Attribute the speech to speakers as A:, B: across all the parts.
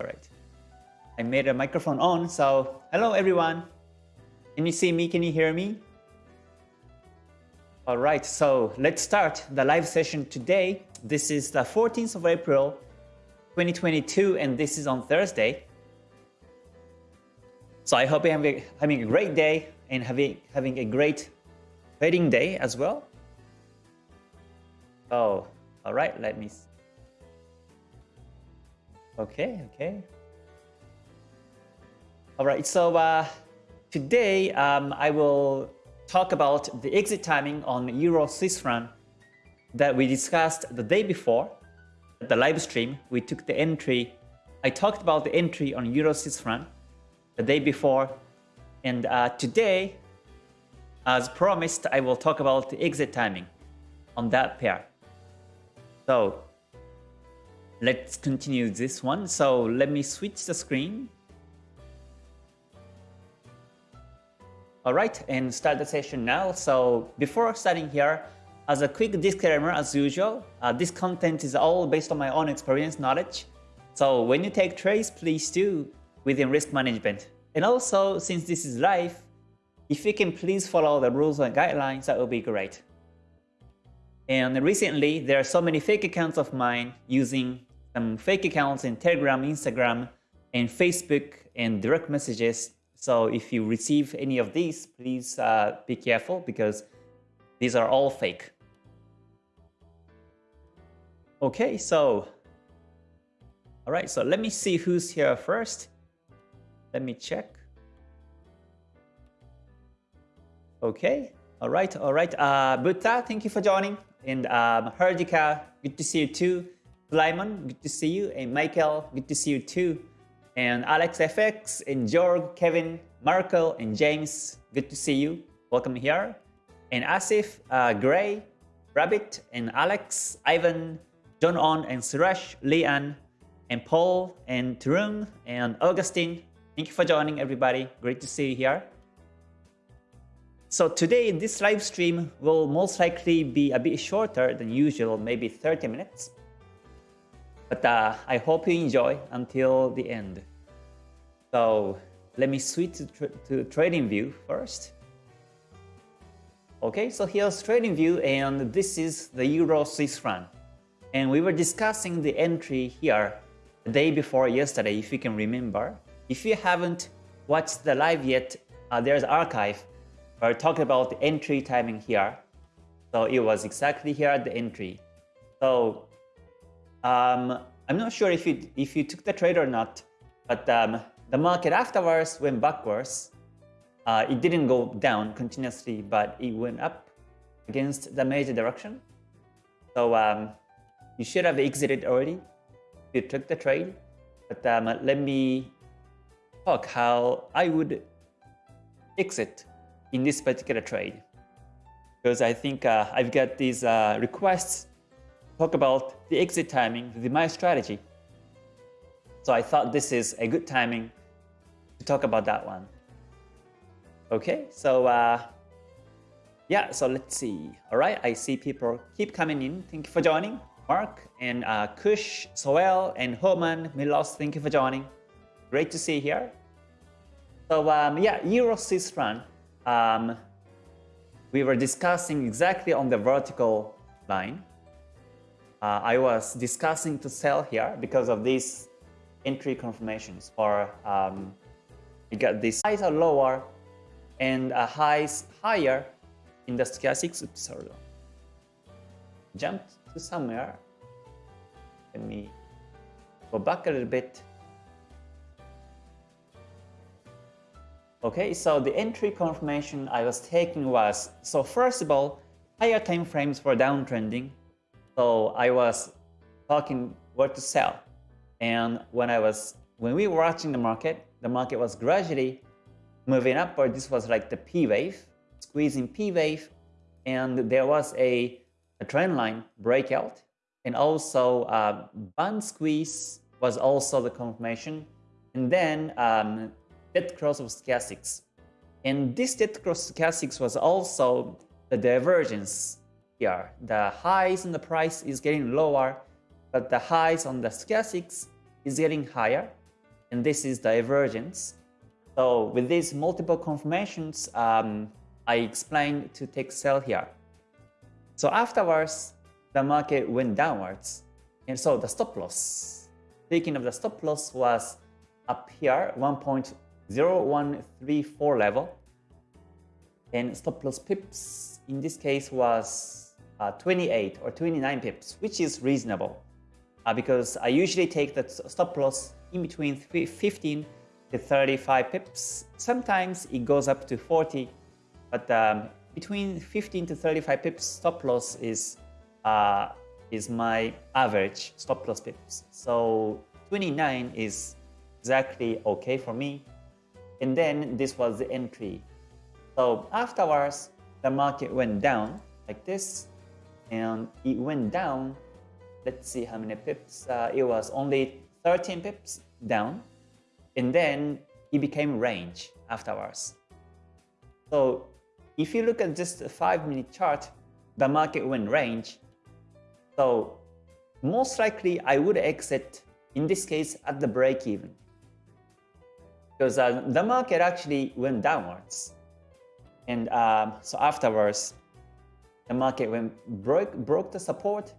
A: All right. I made a microphone on, so hello everyone. Can you see me? Can you hear me? All right, so let's start the live session today. This is the 14th of April, 2022, and this is on Thursday. So I hope you're having, a great day and having, having a great trading day as well. Oh, all right, let me see. Okay, okay. All right, so uh, today um, I will talk about the exit timing on Euro Swiss franc that we discussed the day before. At the live stream, we took the entry. I talked about the entry on Euro Swiss franc the day before. And uh, today, as promised, I will talk about the exit timing on that pair. So let's continue this one. So let me switch the screen. All right, and start the session now. So before starting here, as a quick disclaimer, as usual, uh, this content is all based on my own experience knowledge. So when you take trades, please do within risk management. And also, since this is live, if you can please follow the rules and guidelines, that would be great. And recently, there are so many fake accounts of mine using some fake accounts in Telegram, Instagram, and Facebook and direct messages so if you receive any of these, please uh, be careful because these are all fake. Okay, so all right, so let me see who's here first. Let me check. Okay, all right, all right. Uh, Buddha, thank you for joining. And um, Herdika, good to see you too. Lyman, good to see you. And Michael, good to see you too and Alex FX, and Georg, Kevin, Marco, and James. Good to see you. Welcome here. And Asif, uh, Gray, Rabbit, and Alex, Ivan, John On, and Suresh, Leanne, and Paul, and Tarun, and Augustine. Thank you for joining, everybody. Great to see you here. So today, this live stream will most likely be a bit shorter than usual, maybe 30 minutes. But uh, I hope you enjoy until the end. So let me switch to, tra to trading view first. Okay, so here's trading view and this is the Euro Swiss franc. And we were discussing the entry here the day before yesterday, if you can remember. If you haven't watched the live yet, uh, there's archive where I talked about the entry timing here. So it was exactly here at the entry. So um, I'm not sure if you, if you took the trade or not, but um, the market afterwards went backwards. Uh, it didn't go down continuously, but it went up against the major direction. So um, you should have exited already if you took the trade. But um, let me talk how I would exit in this particular trade. Because I think uh, I've got these uh, requests talk about the exit timing with my strategy. So I thought this is a good timing to talk about that one. Okay, so uh, yeah, so let's see. All right, I see people keep coming in. Thank you for joining. Mark and uh, Kush, Soel, and Homan, Milos, thank you for joining. Great to see you here. So um, yeah, Euro Swiss franc. Um, we were discussing exactly on the vertical line. Uh, I was discussing to sell here because of these entry confirmations for um, you got these highs are lower and a highs higher in the stochastics. Oops, sorry. Jump to somewhere. Let me go back a little bit. Okay, so the entry confirmation I was taking was, so first of all, higher time frames for downtrending. So I was talking what to sell. And when I was, when we were watching the market, the market was gradually moving upward. This was like the P wave, squeezing P wave, and there was a, a trend line breakout. And also uh, band squeeze was also the confirmation. And then um, dead cross of stochastics. And this dead cross stochastics was also the divergence here. The highs in the price is getting lower, but the highs on the stochastics is getting higher. and this is divergence. So with these multiple confirmations, um, I explained to take sell here. So afterwards, the market went downwards. And so the stop loss, speaking of the stop loss was up here, 1.0134 level. And stop loss pips in this case was uh, 28 or 29 pips, which is reasonable. Uh, because I usually take the stop loss in between 15 to 35 pips. Sometimes it goes up to 40, but um, between 15 to 35 pips stop loss is uh, is my average stop loss pips. So 29 is exactly okay for me. And then this was the entry. So afterwards, the market went down like this, and it went down. Let's see how many pips. Uh, it was only 13 pips down, and then it became range afterwards. So if you look at just a 5 minute chart, the market went range. So most likely I would exit in this case at the break even. Because uh, the market actually went downwards. And um, so afterwards, the market went broke, broke the support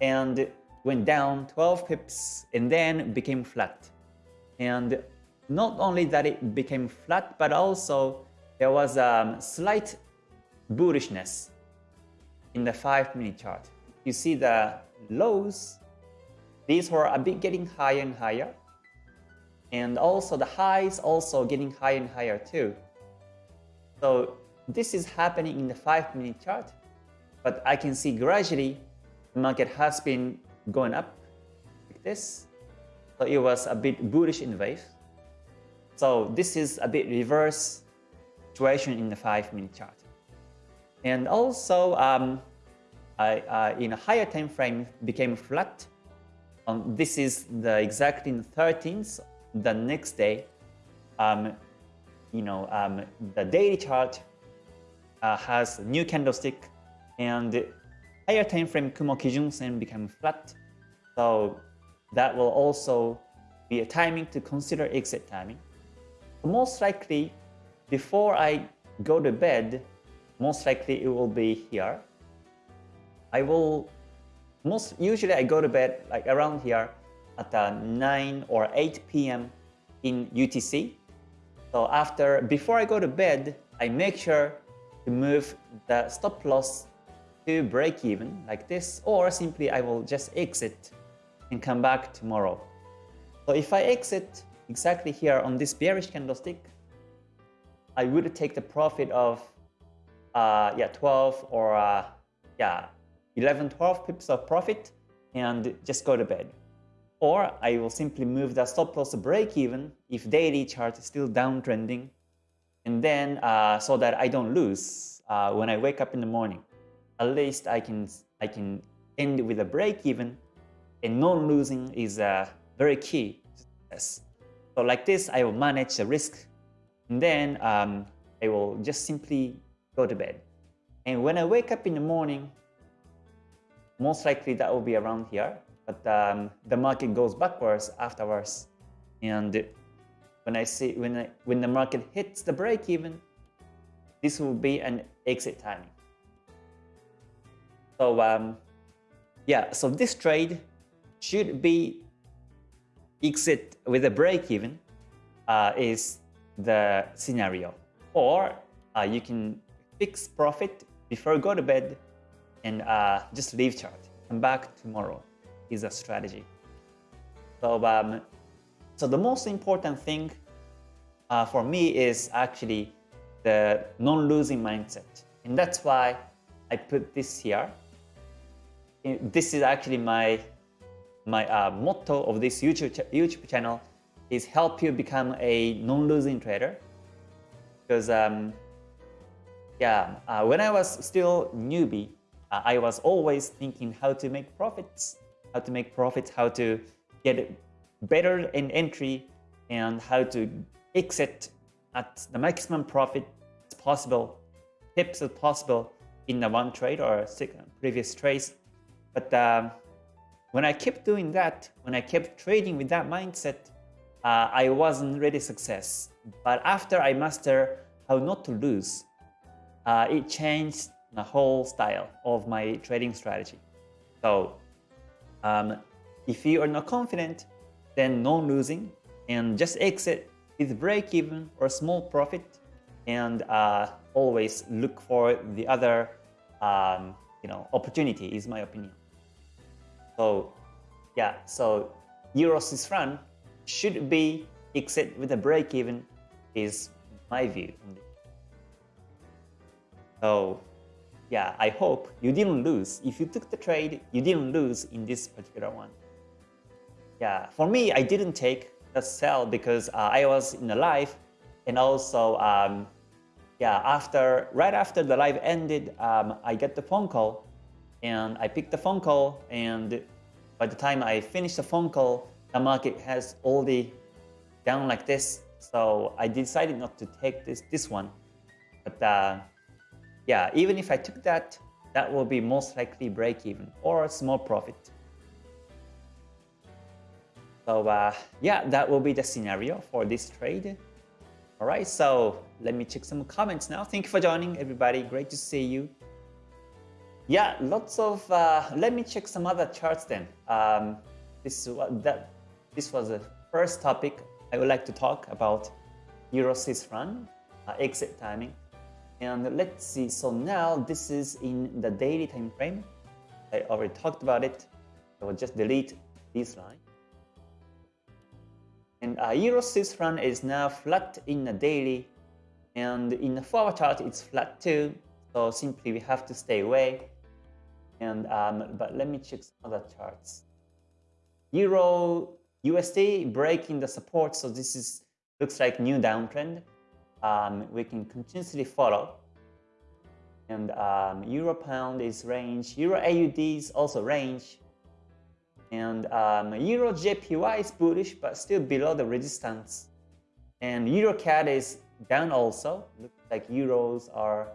A: and went down 12 pips and then became flat. And not only that it became flat, but also there was a slight bullishness in the 5 minute chart. You see the lows, these were a bit getting higher and higher. And also the highs also getting higher and higher too. So this is happening in the 5 minute chart. But I can see gradually the market has been going up like this. So it was a bit bullish in the wave. So this is a bit reverse situation in the 5 minute chart. And also um, I, in a higher time frame became flat. Um, this is the exactly the 13th, the next day. Um, you know, um, the daily chart uh, has new candlestick and higher time frame Kumo Kijun Sen flat. So that will also be a timing to consider exit timing. Most likely, before I go to bed, most likely it will be here. I will, most usually I go to bed like around here at uh, 9 or 8 p.m. in UTC. So after, before I go to bed, I make sure to move the stop loss to break even like this, or simply I will just exit and come back tomorrow. So if I exit exactly here on this bearish candlestick, I would take the profit of uh, yeah 12 or uh, yeah 11, 12 pips of profit and just go to bed. Or I will simply move the stop loss to break even if daily chart is still downtrending and then uh, so that I don't lose uh, when I wake up in the morning. At least I can I can end with a break even and non-losing is uh, very key. Yes. So like this, I will manage the risk and then um, I will just simply go to bed. And when I wake up in the morning, most likely that will be around here, but um, the market goes backwards afterwards. And when I see when I, when the market hits the break even, this will be an exit timing. So um, yeah, so this trade should be exit with a break even uh, is the scenario. Or uh, you can fix profit before go to bed and uh, just leave chart. Come back tomorrow is a strategy. So, um, so the most important thing uh, for me is actually the non-losing mindset. And that's why I put this here. This is actually my my uh, motto of this YouTube, ch YouTube channel is help you become a non-losing trader. Because um, yeah, uh, when I was still newbie, uh, I was always thinking how to make profits, how to make profits, how to get better in entry, and how to exit at the maximum profit possible, tips as possible in the one trade or previous trades. But um, when I kept doing that, when I kept trading with that mindset, uh, I wasn't really success. But after I master how not to lose, uh, it changed the whole style of my trading strategy. So um, if you are not confident, then non-losing and just exit with break even or small profit and uh, always look for the other um, you know opportunity is my opinion. So yeah, so Euro Swiss franc should be exit with a break even is my view. So yeah, I hope you didn't lose. If you took the trade, you didn't lose in this particular one. Yeah, for me, I didn't take the sell because uh, I was in the live and also um, yeah, after right after the live ended, um, I get the phone call and I picked the phone call and by the time I finished the phone call, the market has already down like this. So I decided not to take this this one. But uh, yeah, even if I took that, that will be most likely break even or a small profit. So uh, yeah, that will be the scenario for this trade. All right, so let me check some comments now. Thank you for joining, everybody. Great to see you. Yeah, lots of. Uh, let me check some other charts then. Um, this that this was the first topic I would like to talk about Euro Swiss franc uh, exit timing. And let's see. So now this is in the daily time frame. I already talked about it. I will just delete this line. And uh, franc is now flat in the daily, and in the forward chart it's flat too. So simply we have to stay away. And um, but let me check some other charts. Euro USD breaking the support, so this is looks like new downtrend. Um, we can continuously follow. And um, Euro Pound is range. Euro AUD is also range. And um, Euro JPY is bullish, but still below the resistance. And Euro CAD is down also. Looks like Euros are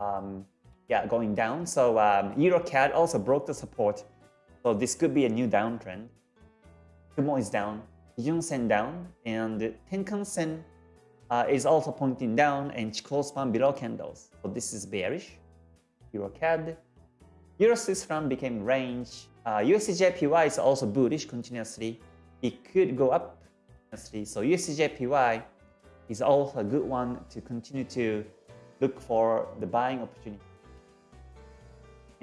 A: um, yeah, going down. So um, Euro CAD also broke the support. So this could be a new downtrend. Kumo is down, Kijun Sen down, and Tenkan Sen uh, is also pointing down and Chikou span below candles. So this is bearish. Euro CAD. Euro Swiss franc became range. Uh, USDJPY is also bullish continuously. It could go up continuously. So USDJPY is also a good one to continue to look for the buying opportunity.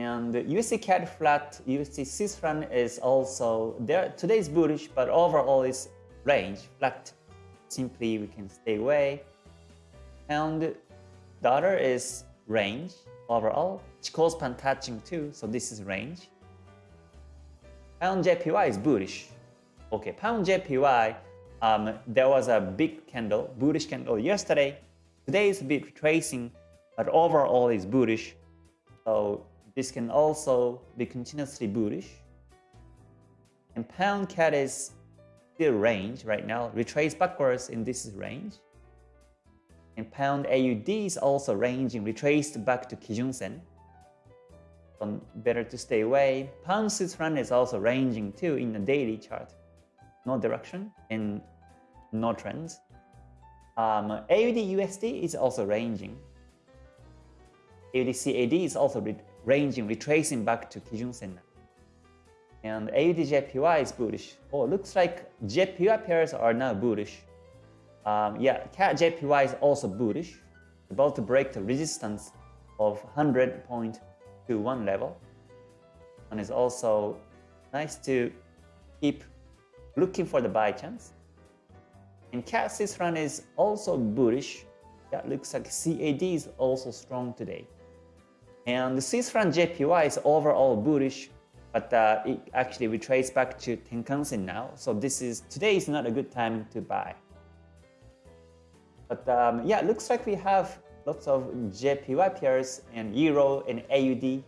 A: And USD CAD flat, USD Swiss is also there. Today is bullish, but overall is range flat. Simply we can stay away. And dollar is range overall. Chikou span touching too, so this is range. Pound JPY is bullish. Okay, Pound JPY, um, there was a big candle, bullish candle yesterday. Today is a bit retracing, but overall is bullish. So this can also be continuously bullish. And pound CAD is still range right now, retrace backwards in this range. And pound AUD is also ranging, retraced back to Kijun Sen. So better to stay away. Pound Swiss is also ranging too in the daily chart. No direction and no trends. Um, AUD USD is also ranging. AUD CAD is also ranging, retracing back to Kijun Sen. And AUDJPY is bullish. Oh, looks like JPY pairs are now bullish. Um, yeah, CAD JPY is also bullish, about to break the resistance of 100.21 level. And it's also nice to keep looking for the buy chance. And Swiss franc is also bullish. That looks like CAD is also strong today. And the Swiss franc JPY is overall bullish, but uh, it actually retraces back to Tenkan-sen now. So this is today is not a good time to buy. But um, yeah, it looks like we have lots of JPY pairs and Euro and AUD.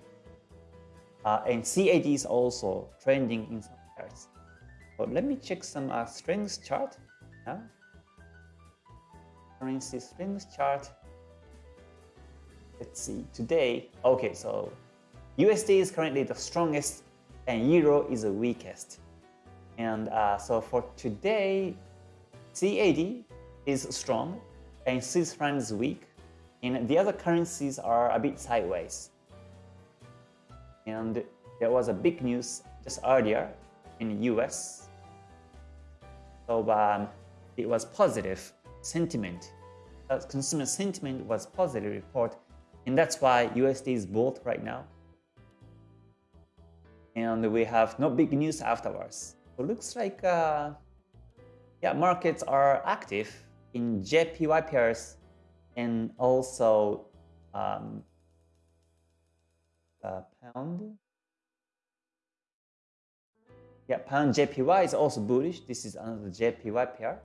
A: Uh, and CAD is also trending in some pairs. So let me check some uh, strength chart now. Currency strength chart let's see, today, okay, so USD is currently the strongest and Euro is the weakest. And uh, so for today, CAD is strong and Swiss franc is weak, and the other currencies are a bit sideways. And there was a big news just earlier in the US. So um, it was positive sentiment. Uh, consumer sentiment was positive report, and that's why USD is both right now. And we have no big news afterwards. So looks like uh, yeah, markets are active in JPY pairs and also um, uh, pound. Yeah, pound JPY is also bullish. This is another JPY pair.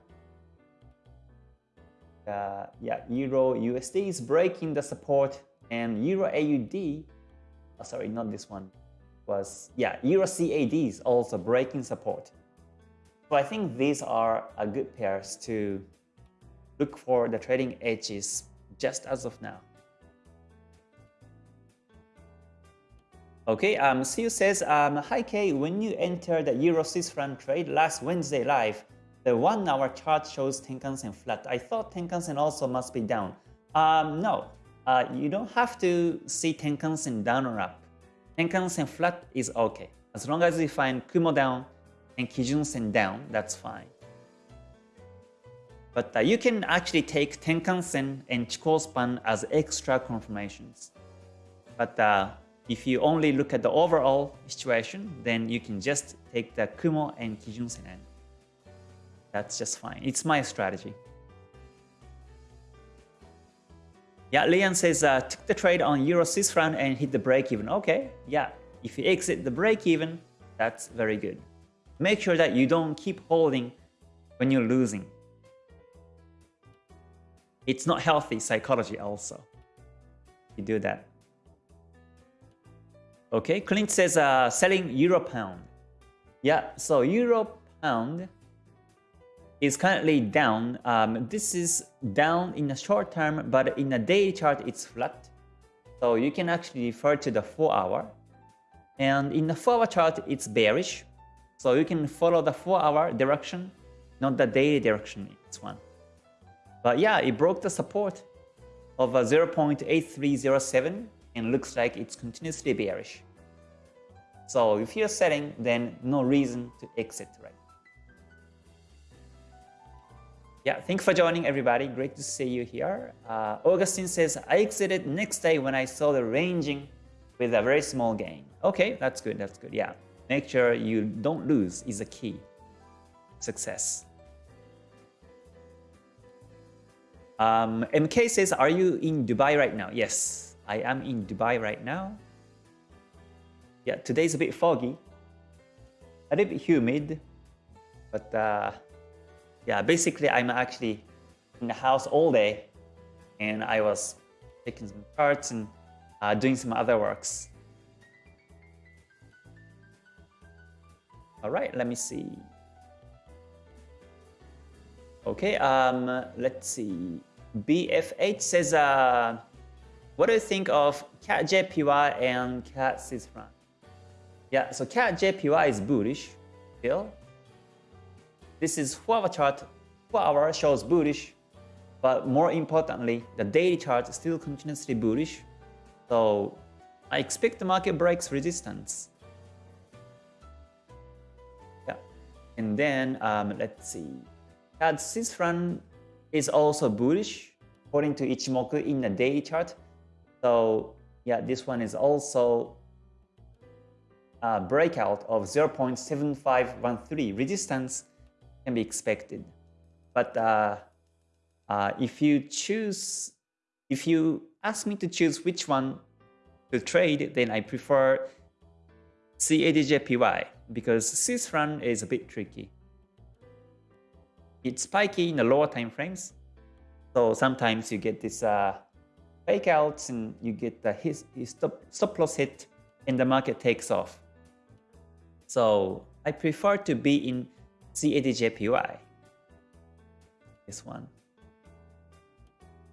A: Uh, yeah, Euro USD is breaking the support and Euro AUD, oh, sorry, not this one, was, yeah, Euro CAD is also breaking support. So I think these are a good pairs to look for the trading edges just as of now. Okay, um, Siu says, um, Hi Kay, when you entered the Euro Swiss franc trade last Wednesday live, the one hour chart shows Tenkan-sen flat. I thought Tenkan-sen also must be down. Um, no, uh, you don't have to see Tenkan-sen down or up. Tenkan-sen flat is okay. As long as you find Kumo down and Kijun-sen down, that's fine. But uh, you can actually take Tenkan-sen and Chikou span as extra confirmations. But uh, if you only look at the overall situation, then you can just take the Kumo and Kijun-sen that's just fine. It's my strategy. Yeah, Lian says, uh, took the trade on Euro Swiss franc and hit the break even. Okay, yeah, if you exit the break even, that's very good. Make sure that you don't keep holding when you're losing. It's not healthy psychology also. You do that. Okay, Clint says uh, selling Euro Pound. Yeah, so Euro Pound is currently down. Um, this is down in the short term, but in the daily chart, it's flat. So you can actually refer to the 4 hour. And in the 4 hour chart, it's bearish. So you can follow the 4 hour direction, not the daily direction, it's one. But yeah, it broke the support of a 0.8307 and looks like it's continuously bearish. So if you're selling, then no reason to exit right Yeah, thanks for joining everybody. Great to see you here. Uh, Augustine says, I exited next day when I saw the ranging with a very small gain. Okay, that's good, that's good. Yeah, make sure you don't lose is a key. Success. Um, MK says, are you in Dubai right now? Yes, I am in Dubai right now. Yeah, today's a bit foggy, a little bit humid, but uh, yeah, basically I'm actually in the house all day and I was taking some charts and uh, doing some other works. All right, let me see. Okay, um, let's see. BFH says, uh, what do you think of CAD JPY and franc? Yeah, so CAD JPY is bullish still. This is 4-hour chart. 4-hour shows bullish, but more importantly, the daily chart is still continuously bullish. So I expect the market breaks resistance. Yeah, and then um, let's see. CAD Swiss franc is also bullish according to Ichimoku in the daily chart. So yeah, this one is also a breakout of 0.7513 resistance can be expected. But uh, uh, if you choose, if you ask me to choose which one to trade, then I prefer CADJPY because Swiss franc is a bit tricky. It's spiky in the lower time frames, so sometimes you get this uh, fake outs and you get the his, his stop, stop loss hit and the market takes off. So I prefer to be in CADJPY. This one.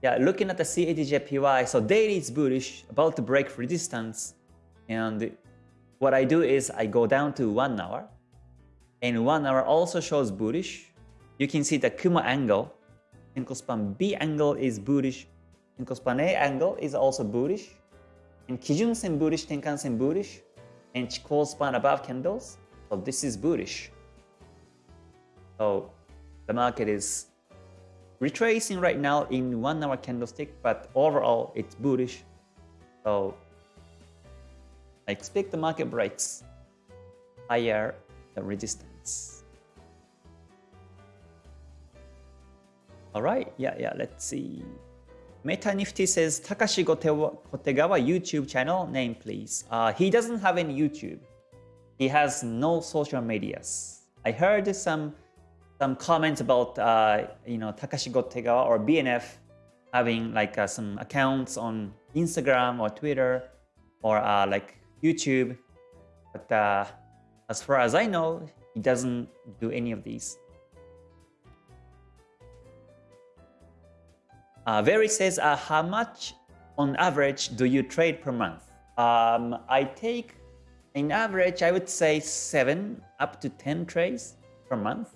A: Yeah, looking at the CADJPY, so daily is bullish, about to break resistance. And what I do is I go down to 1 hour. And 1 hour also shows bullish. you can see the Kumo angle. Senkou span B angle is bullish. Senkou span A angle is also bullish. And Kijun Sen bullish, Tenkan Sen bullish. And Chikou span above candles. So this is bullish. So the market is retracing right now in one hour candlestick, but overall it's bullish. So I expect the market breaks higher the resistance. All right, yeah, yeah, let's see. Meta Nifty says Takashi Kotegawa YouTube channel name please. Uh, he doesn't have any YouTube. He has no social medias. I heard some some comments about uh, you know Takashi Kotegawa or BNF having like uh, some accounts on Instagram or Twitter or uh, like YouTube, but uh, as far as I know, he doesn't do any of these. Uh, Very says, uh, how much on average do you trade per month? Um, I take, in average, I would say 7 up to 10 trades per month.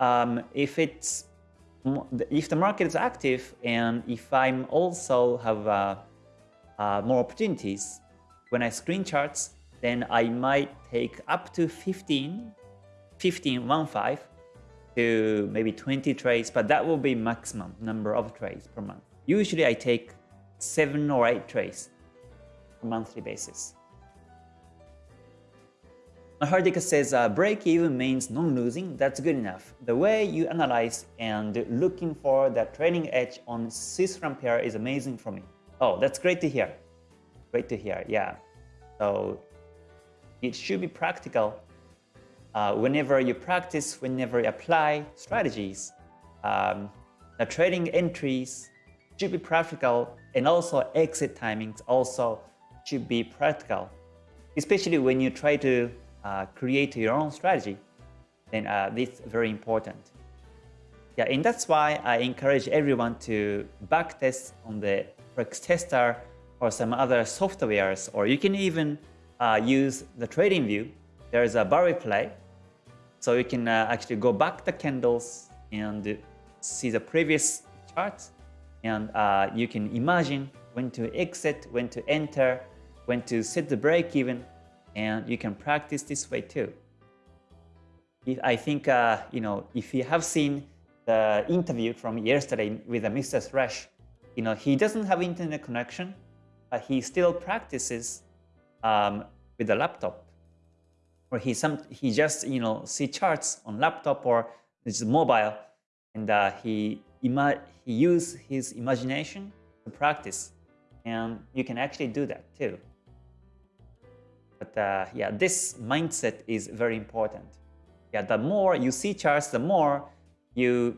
A: Um, if it's if the market is active and if I'm also have uh, uh, more opportunities, when I screen charts, then I might take up to 15, 15, 1, 5 to maybe 20 trades, but that will be maximum number of trades per month. Usually I take 7 or 8 trades on monthly basis. Mahardika says uh, break even means non-losing, that's good enough. The way you analyze and looking for the trading edge on Swiss pair is amazing for me. Oh, that's great to hear. Great to hear, yeah. So it should be practical uh, whenever you practice, whenever you apply strategies. Um, the trading entries should be practical and also exit timings also should be practical. Especially when you try to uh, create your own strategy, then uh, this is very important. Yeah, and that's why I encourage everyone to backtest on the Forex Tester or some other softwares, or you can even uh, use the trading view, there is a bar replay. So you can uh, actually go back the candles and see the previous charts. And uh, you can imagine when to exit, when to enter, when to set the break even. And you can practice this way too. If, I think, uh, you know, if you have seen the interview from yesterday with Mr. Thresh, you know, he doesn't have internet connection, but he still practices um, with a laptop. Or he some he just you know see charts on laptop or just mobile, and uh, he he use his imagination to practice, and you can actually do that too. But uh, yeah, this mindset is very important. Yeah, the more you see charts, the more you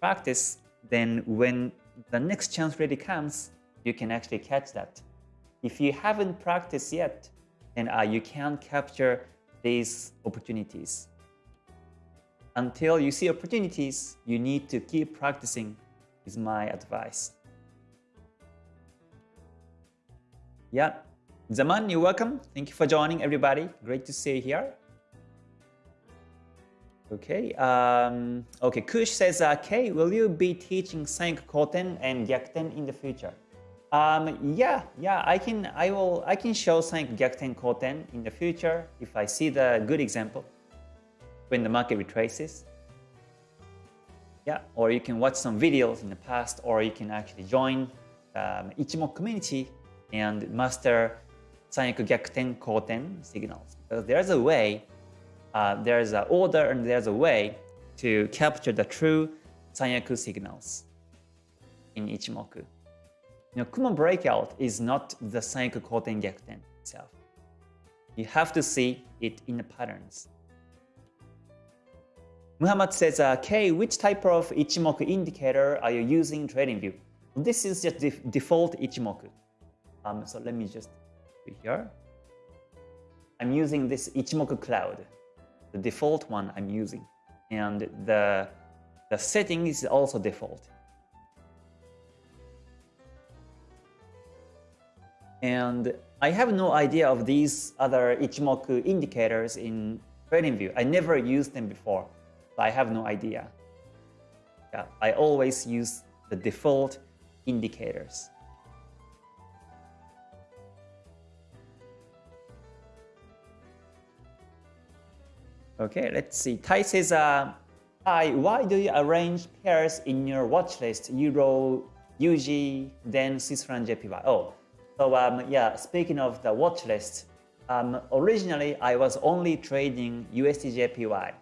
A: practice, then when the next chance really comes, you can actually catch that. If you haven't practiced yet, then uh, you can't capture these opportunities. Until you see opportunities, you need to keep practicing is my advice. Yeah, Zaman, you're welcome. Thank you for joining everybody. Great to see you here. Okay, um, okay. Kush says, uh, Kay, will you be teaching Sanyaku Koten and Gyakuten in the future? Um, yeah, yeah, I can, I will, I can show Sanyaku Gyakuten Koten in the future if I see the good example when the market retraces. Yeah, or you can watch some videos in the past, or you can actually join um, Ichimoku community and master Koten signals. Because there's a way, uh, there's an order and there's a way to capture the true Sanyaku signals in Ichimoku. You know, Kumo breakout is not the Sanyaku Koten itself. You have to see it in the patterns. Muhammad says, uh, K, which type of Ichimoku indicator are you using in TradingView? This is just the default Ichimoku. Um, so let me just here. I'm using this Ichimoku Cloud, the default one I'm using. And the, the setting is also default. And I have no idea of these other Ichimoku indicators in TradingView. I never used them before, so I have no idea. Yeah, I always use the default indicators. Okay, let's see. Tai says, uh, Hi, why do you arrange pairs in your watch list? Euro, UG, then Swiss franc JPY. Oh, so um, yeah, speaking of the watch list, um, originally I was only trading USD JPY.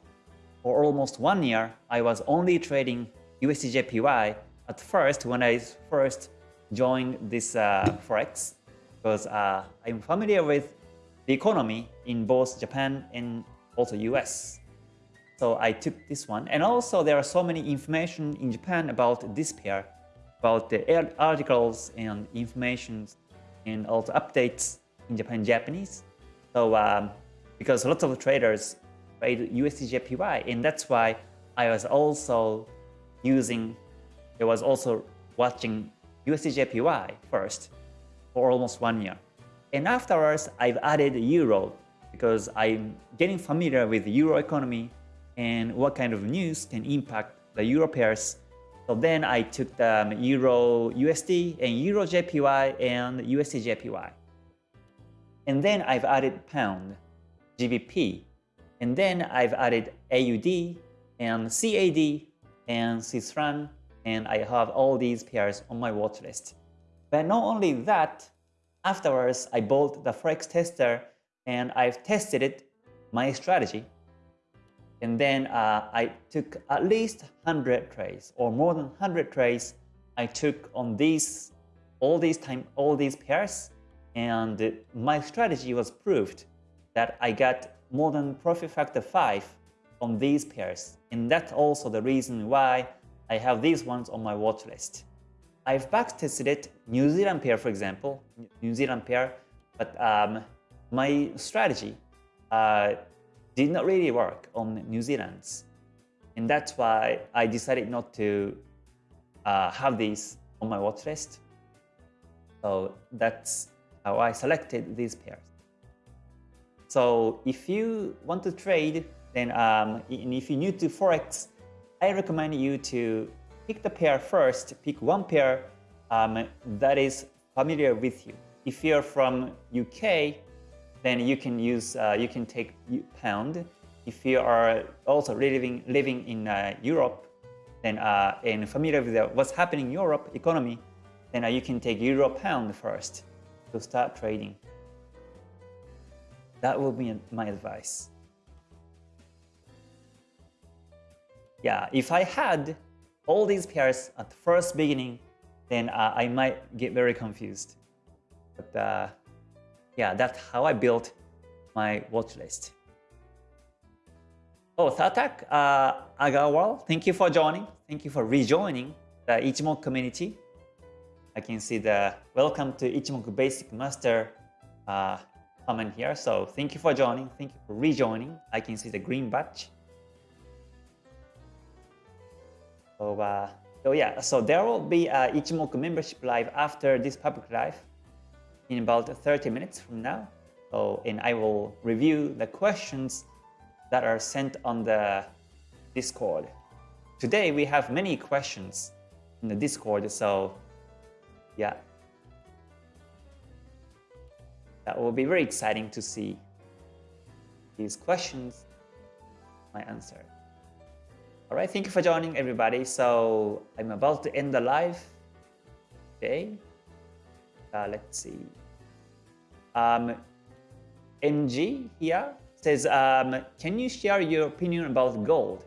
A: For almost one year, I was only trading USD JPY at first when I first joined this uh, Forex because uh, I'm familiar with the economy in both Japan and also US. So I took this one. And also there are so many information in Japan about this pair, about the articles and information and also updates in Japan Japanese. So um, because lots of traders trade USD JPY and that's why I was also using, I was also watching USD JPY first for almost one year. And afterwards, I've added Euro because I'm getting familiar with the Euro economy and what kind of news can impact the Euro pairs. So then I took the um, Euro USD and Euro JPY and USD JPY. And then I've added Pound, GBP, and then I've added AUD and CAD and Swiss franc, and I have all these pairs on my watch list. But not only that, afterwards I bought the Forex tester and I've tested it, my strategy, and then uh, I took at least 100 trades or more than 100 trades I took on these all these time all these pairs and my strategy was proved that I got more than profit factor 5 on these pairs and that's also the reason why I have these ones on my watch list. I've backtested it New Zealand pair for example, New Zealand pair, but um, my strategy uh, did not really work on New Zealand's. And that's why I decided not to uh, have these on my watch list. So that's how I selected these pairs. So if you want to trade, then um, and if you're new to Forex, I recommend you to pick the pair first, pick one pair um, that is familiar with you. If you're from UK, then you can use uh, you can take pound. If you are also living living in uh, Europe, then uh, and familiar with what's happening in Europe economy, then uh, you can take euro pound first to start trading. That will be my advice. Yeah, if I had all these pairs at the first beginning, then uh, I might get very confused. But uh, yeah, that's how I built my watch list. Oh, Thatak uh, Agarwal, thank you for joining. Thank you for rejoining the Ichimoku community. I can see the welcome to Ichimoku Basic Master uh, comment here. So thank you for joining. Thank you for rejoining. I can see the green badge. So, uh, so yeah, so there will be a Ichimoku membership live after this public live in about 30 minutes from now. So, and I will review the questions that are sent on the Discord. Today we have many questions in the Discord, so yeah. That will be very exciting to see these questions, my answer. All right, thank you for joining everybody. So I'm about to end the live. Okay. Uh, let's see. Um, MG here says, um, can you share your opinion about gold?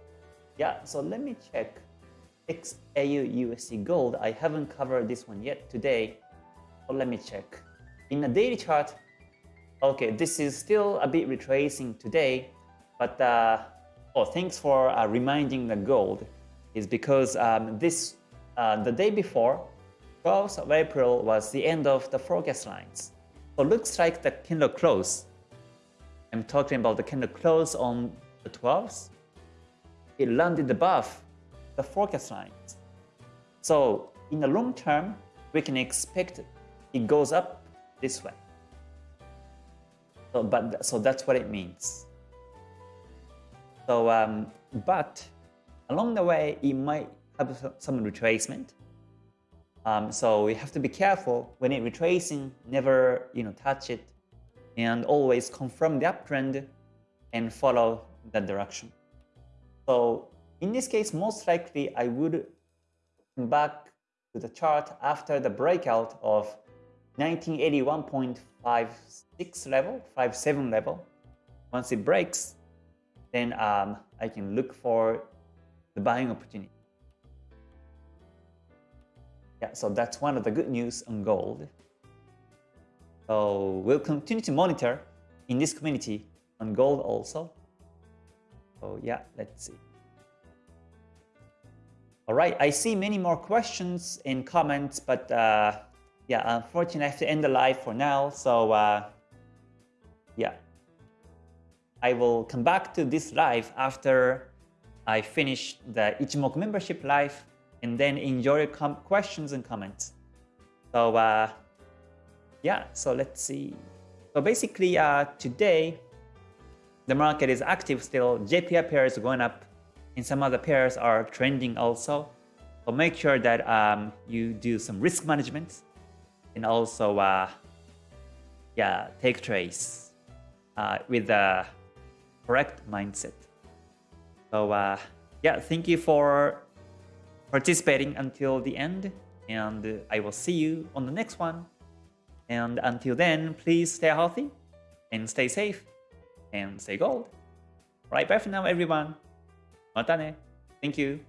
A: Yeah, so let me check. XAU USD gold. I haven't covered this one yet today. So let me check. In the daily chart, okay, this is still a bit retracing today, but uh, oh, thanks for uh, reminding the gold. Is because um, this uh, the day before, 12th of April was the end of the forecast lines. So it looks like the candle close. I'm talking about the candle close on the 12th. It landed above the forecast lines. So in the long term, we can expect it goes up this way. So, but, so that's what it means. So, um, but along the way, it might have some retracement. Um, so we have to be careful when it retracing, never you know touch it, and always confirm the uptrend and follow that direction. So in this case, most likely I would come back to the chart after the breakout of 1981.56 level, 57 level. Once it breaks, then um, I can look for the buying opportunity. Yeah, so that's one of the good news on gold. So we'll continue to monitor in this community on gold also. So yeah, let's see. All right, I see many more questions and comments, but uh, yeah, unfortunately I have to end the live for now. So uh, yeah, I will come back to this live after I finish the Ichimoku membership live and then enjoy your questions and comments. So uh, yeah, so let's see. So basically uh, today, the market is active still. JPY pairs going up and some other pairs are trending also. So make sure that um, you do some risk management and also uh, yeah, take trades uh, with the correct mindset. So uh, yeah, thank you for participating until the end and I will see you on the next one. And until then, please stay healthy and stay safe and stay gold. Right, bye for now everyone. Mata ne. Thank you.